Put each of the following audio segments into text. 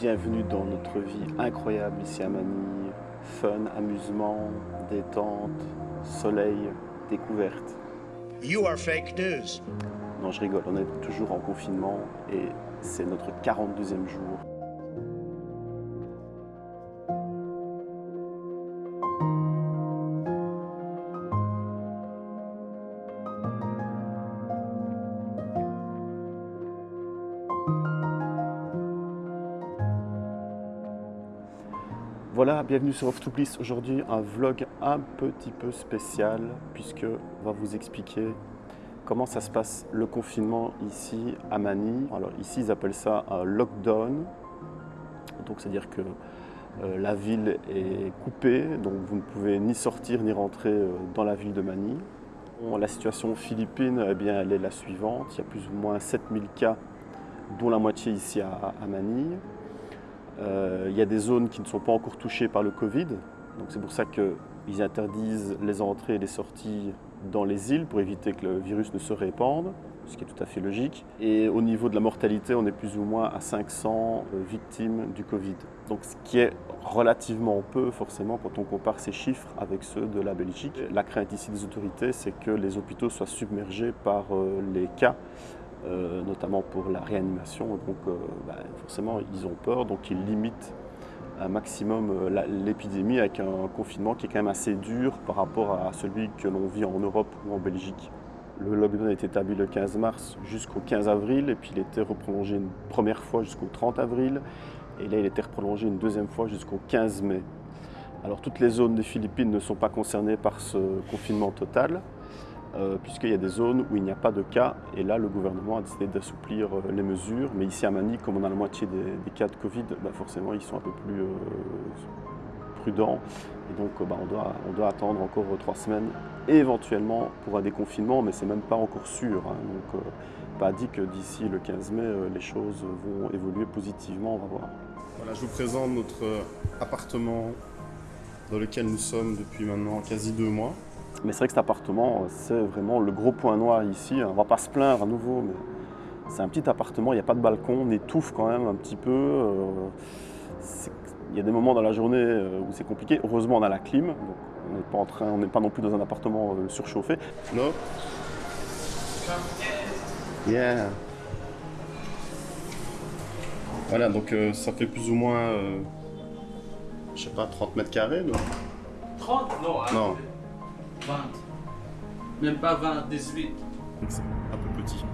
bienvenue dans notre vie incroyable ici à Manille. Fun, amusement, détente, soleil, découverte. You are fake news. Non, je rigole, on est toujours en confinement et c'est notre 42e jour. Voilà, bienvenue sur Off to Bliss. Aujourd'hui, un vlog un petit peu spécial puisque on va vous expliquer comment ça se passe le confinement ici à Manille. Alors ici, ils appellent ça un lockdown. Donc c'est-à-dire que euh, la ville est coupée, donc vous ne pouvez ni sortir ni rentrer euh, dans la ville de Manille. La situation philippine, eh bien, elle est la suivante. Il y a plus ou moins 7000 cas, dont la moitié ici à Manille. Euh, il y a des zones qui ne sont pas encore touchées par le Covid. Donc c'est pour ça qu'ils interdisent les entrées et les sorties dans les îles pour éviter que le virus ne se répande, ce qui est tout à fait logique. Et au niveau de la mortalité, on est plus ou moins à 500 euh, victimes du Covid. Ce qui est relativement peu forcément quand on compare ces chiffres avec ceux de la Belgique. La crainte ici des autorités, c'est que les hôpitaux soient submergés par euh, les cas euh, notamment pour la réanimation. Donc euh, bah, forcément, ils ont peur, donc ils limitent un maximum euh, l'épidémie avec un confinement qui est quand même assez dur par rapport à celui que l'on vit en Europe ou en Belgique. Le lockdown a été établi le 15 mars jusqu'au 15 avril et puis il été reprolongé une première fois jusqu'au 30 avril et là il été reprolongé une deuxième fois jusqu'au 15 mai. Alors toutes les zones des Philippines ne sont pas concernées par ce confinement total, euh, puisqu'il y a des zones où il n'y a pas de cas, et là le gouvernement a décidé d'assouplir euh, les mesures. Mais ici à Manille, comme on a la moitié des, cas de Covid, bah, forcément ils sont un peu plus euh, prudents. Et donc bah, on, doit, on, doit, attendre encore trois semaines, éventuellement pour un déconfinement, mais c'est même pas encore sûr. Hein. donc pas dit que d'ici le 15 mai, les choses vont évoluer positivement, on va voir. Voilà, je vous présente notre appartement dans lequel nous sommes depuis maintenant quasi deux mois. Mais c'est vrai que cet appartement, c'est vraiment le gros point noir ici. On va pas se plaindre à nouveau, mais c'est un petit appartement, il n'y a pas de balcon, on étouffe quand même un petit peu. Euh, il y a des moments dans la journée euh, où c'est compliqué. Heureusement, on a la clim, donc on n'est pas, en train, on n'est pas non plus dans un appartement euh, surchauffé. No Yeah. Voilà, donc ça fait plus ou moins, je sais pas, 30 mètres carrés, non? 30 Non. Non. 20. Même pas 20, 18. C'est un peu petit.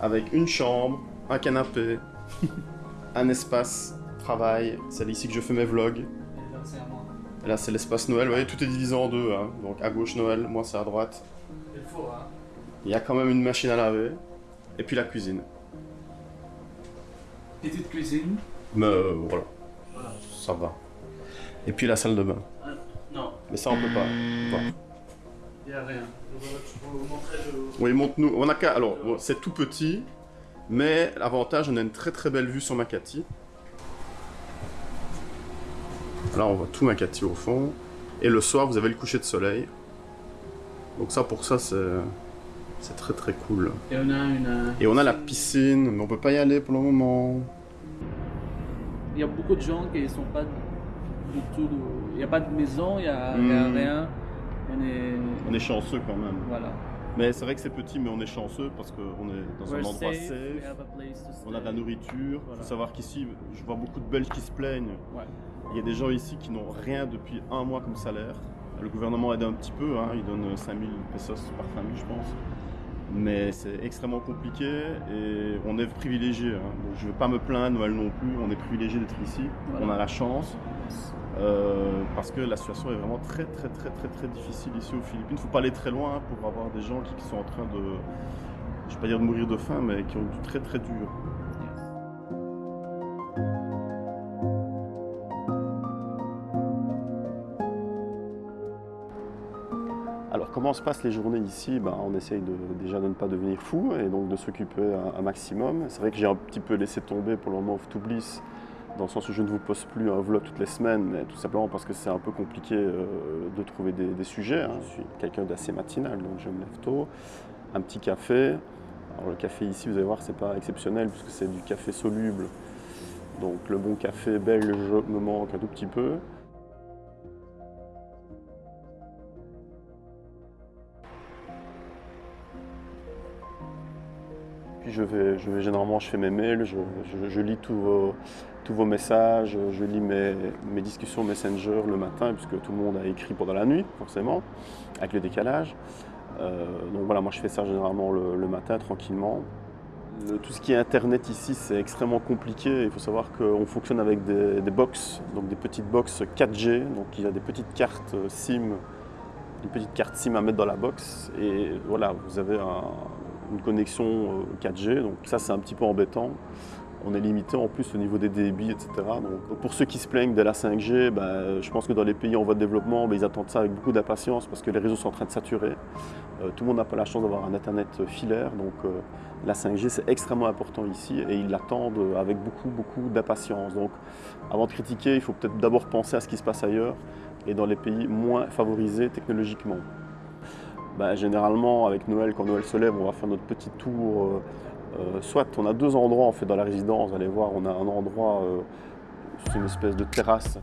Avec une chambre, un canapé, un espace travail. C'est ici que je fais mes vlogs. Et là, c'est l'espace Noël. Vous voyez, tout est divisé en deux. Hein. Donc à gauche Noël, moi c'est à droite. Il faut, hein. Il y a quand même une machine à laver. Et puis la cuisine. Petite cuisine. Mais euh, voilà. Ça va. Et puis la salle de bain. Euh, non. Mais ça, on peut pas. Il n'y a rien. Je peux vous montrer le... Oui, montre-nous. On a qu'à. Alors, bon, c'est tout petit, mais l'avantage, on a une très très belle vue sur Makati. Là, on voit tout Makati au fond. Et le soir, vous avez le coucher de soleil. Donc ça, pour ça, c'est c'est très très cool. Et on a une... Et on a la piscine, mais on peut pas y aller pour le moment. Il y a beaucoup de gens qui ne sont pas du tout... Il n'y a pas de maison, il n'y a Hmm. rien. On est... On est chanceux quand même. Voilà. Mais c'est vrai que c'est petit, mais on est chanceux parce qu'on est dans un endroit safe, On a de la nourriture. Il Voilà. faut savoir qu'ici, je vois beaucoup de Belges qui se plaignent. Ouais. Il y a des gens ici qui n'ont rien depuis un mois comme salaire. Le gouvernement aide un petit peu, hein, il donne 5000 pesos par famille, je pense. Mais c'est extrêmement compliqué et on est privilégié. hein. Je ne veux pas me plaindre, Noël non plus. On est privilégié d'être ici. Voilà. On a la chance. Euh, parce que la situation est vraiment très très très très très difficile ici aux Philippines. Il ne faut pas aller très loin pour avoir des gens qui, sont en train de, je ne vais pas dire de mourir de faim, mais qui ont du très très dur. Alors comment se passent les journées ici? Ben, On essaye déjà de ne pas devenir fou et donc de s'occuper un, maximum. C'est vrai que j'ai un petit peu laissé tomber pour le moment Off to Bliss, dans le sens où je ne vous poste plus un vlog toutes les semaines, mais tout simplement parce que c'est un peu compliqué euh, de trouver des, sujets. hein. Je suis quelqu'un d'assez matinal, donc je me lève tôt, un petit café. Alors le café ici, vous allez voir, c'est pas exceptionnel puisque c'est du café soluble Donc le bon café belge me manque un tout petit peu. Je vais, généralement, je fais mes mails, je, lis tous vos, messages, je lis mes, discussions Messenger le matin, puisque tout le monde a écrit pendant la nuit, forcément, avec le décalage. Euh, donc voilà, moi je fais ça généralement le, matin, tranquillement. Le- tout ce qui est Internet ici, c'est extrêmement compliqué. Il faut savoir qu'on fonctionne avec des, des box, donc des petites box 4G. Donc il y a des petites cartes euh, SIM, une petite carte SIM à mettre dans la box. Et voilà, vous avez un- une connexion euh, 4G. Donc ça, c'est un petit peu embêtant. On est limité en plus au niveau des débits, etc. Donc, pour ceux qui se plaignent de la 5G, ben, je pense que dans les pays en voie de développement, ben, ils attendent ça avec beaucoup d'impatience parce que les réseaux sont en train de saturer. Euh, tout le monde n'a pas la chance d'avoir un Internet filaire. Donc euh, la 5G, c'est extrêmement important ici et ils l'attendent avec beaucoup, beaucoup d'impatience. Donc avant de critiquer, il faut peut-être d'abord penser à ce qui se passe ailleurs et dans les pays moins favorisés technologiquement. Ben, généralement, avec Noël, quand Noël se lève, on va faire notre petit tour. euh, euh, soit on a deux endroits en fait dans la résidence, vous allez voir, on a un endroit, euh, c'est une espèce de terrasse.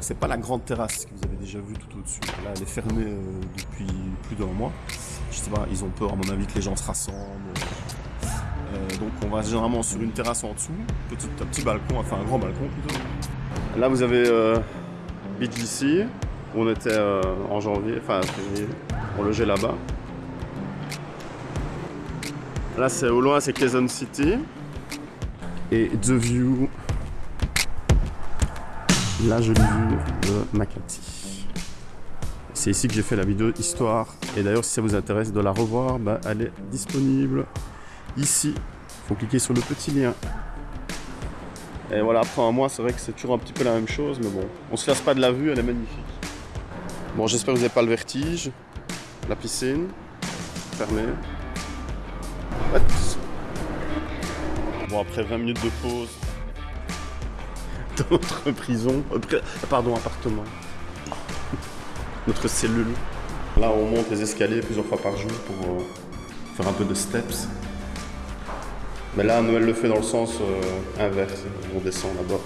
C'est pas la grande terrasse que vous avez déjà vue tout au-dessus. Là, elle est fermée depuis plus d'un mois. Je sais pas, ils ont peur à mon avis que les gens se rassemblent. Euh, donc on va généralement sur une terrasse en dessous, petit, un petit balcon, enfin un grand balcon plutôt. Là vous avez euh, BGC, on était euh, en janvier, enfin février, on logeait là-bas. Là c'est au loin c'est Quezon City. Et The View, la jolie vue de Makati. C'est ici que j'ai fait la vidéo histoire. Et d'ailleurs si ça vous intéresse de la revoir, bah, elle est disponible ici. faut cliquer sur le petit lien. Et voilà, après un mois, c'est vrai que c'est toujours un petit peu la même chose, mais bon, on se lasse pas de la vue, elle est magnifique. Bon, j'espère que vous n'avez pas le vertige. La piscine, fermée. Bon, après 20 minutes de pause dans notre prison, euh, pardon, appartement, notre cellule. Là, on monte les escaliers plusieurs fois par jour pour euh, faire un peu de steps. Mais là, Noël le fait dans le sens euh, inverse. On descend là-bas.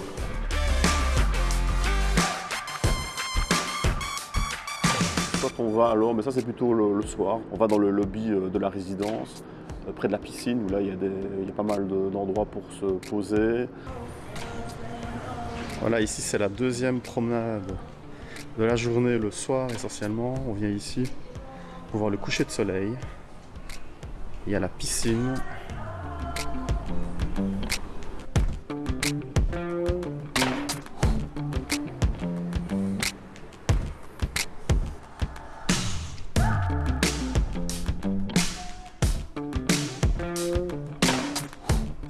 On va alors, mais ça c'est plutôt le, soir, on va dans le lobby euh, de la résidence, euh, près de la piscine, où là il y a, il y a pas mal de- d'endroits pour se poser. Voilà, ici c'est la deuxième promenade de la journée, le soir essentiellement. On vient ici pour voir le coucher de soleil. Il y a la piscine.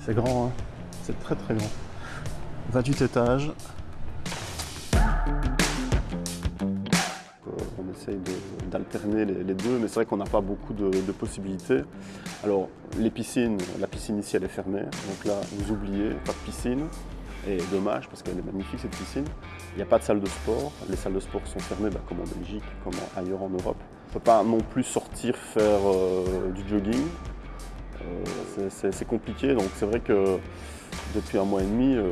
C'est grand, hein c'est très très grand. 28 étages. Euh, On essaye d'alterner les, deux, mais c'est vrai qu'on n'a pas beaucoup de, possibilités. Alors, les piscines, la piscine ici elle est fermée, donc là vous oubliez, pas de piscine. Et dommage parce qu'elle est magnifique cette piscine. Il n'y a pas de salle de sport. Les salles de sport sont fermées bah, comme en Belgique, comme ailleurs en Europe. On ne peut pas non plus sortir faire euh, du jogging. Euh, c'est- compliqué, donc c'est vrai que depuis un mois et demi, euh,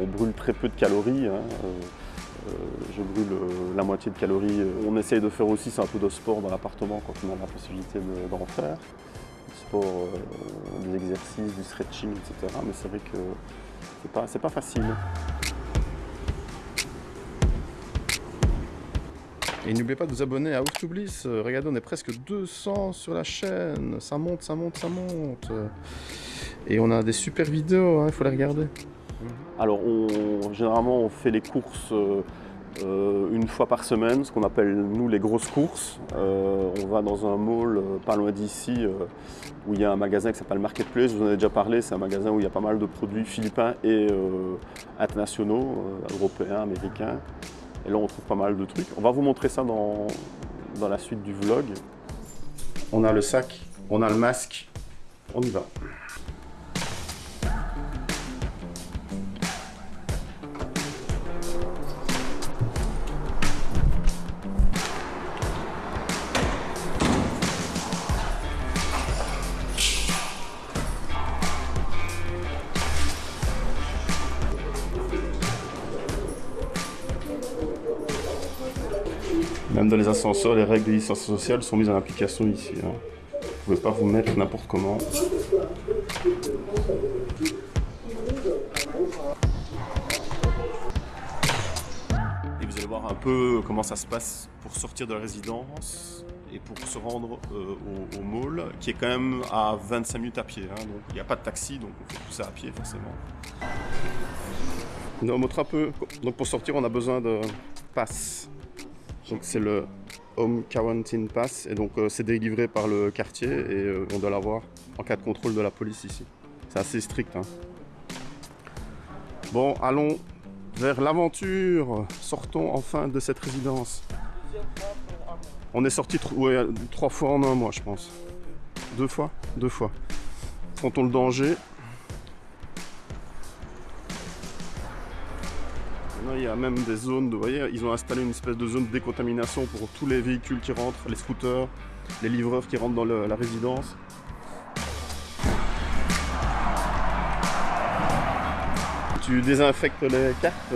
on brûle très peu de calories. hein. Euh, je brûle la moitié de calories. On essaye de faire aussi un peu de sport dans l'appartement quand on a la possibilité de- d'en faire. Du sport, des exercices, du stretching, etc. Mais c'est vrai que c'est pas, pas facile. Et n'oubliez pas de vous abonner à Ouf. Euh, Regardez, on est presque 200 sur la chaîne. Ça monte, ça monte, ça monte. Et on a des super vidéos, hein, il faut les regarder. Alors, on- généralement, on fait les courses euh, une fois par semaine, ce qu'on appelle, nous, les grosses courses. Euh, on va dans un mall pas loin d'ici, où il y a un magasin qui s'appelle Marketplace. Je vous en ai déjà parlé, c'est un magasin où il y a pas mal de produits philippins et internationaux, européens, américains. Et là, on trouve pas mal de trucs. On va vous montrer ça dans, dans la suite du vlog. On a le sac, on a le masque, on y va. Même dans les ascenseurs, les règles de distance sociale sont mises en application ici. hein. Vous ne pouvez pas vous mettre n'importe comment. Et vous allez voir un peu comment ça se passe pour sortir de la résidence et pour se rendre euh, au, mall, qui est quand même à 25 minutes à pied. hein. donc il n'y a pas de taxi, donc on fait tout ça à pied forcément. On va montrer un peu. Donc pour sortir, on a besoin de pass. Donc c'est le Home Quarantine Pass et donc euh, c'est délivré par le quartier et euh, on doit l'avoir en cas de contrôle de la police ici. C'est assez strict. hein. Bon, allons vers l'aventure. Sortons enfin de cette résidence. On est sorti trois fois en un mois, je pense. Deux fois? Deux fois. Affrontons le danger. A même des zones, de, vous voyez, ils ont installé une espèce de zone de décontamination pour tous les véhicules qui rentrent, les scooters, les livreurs qui rentrent dans le- la résidence. Tu désinfectes les cartes?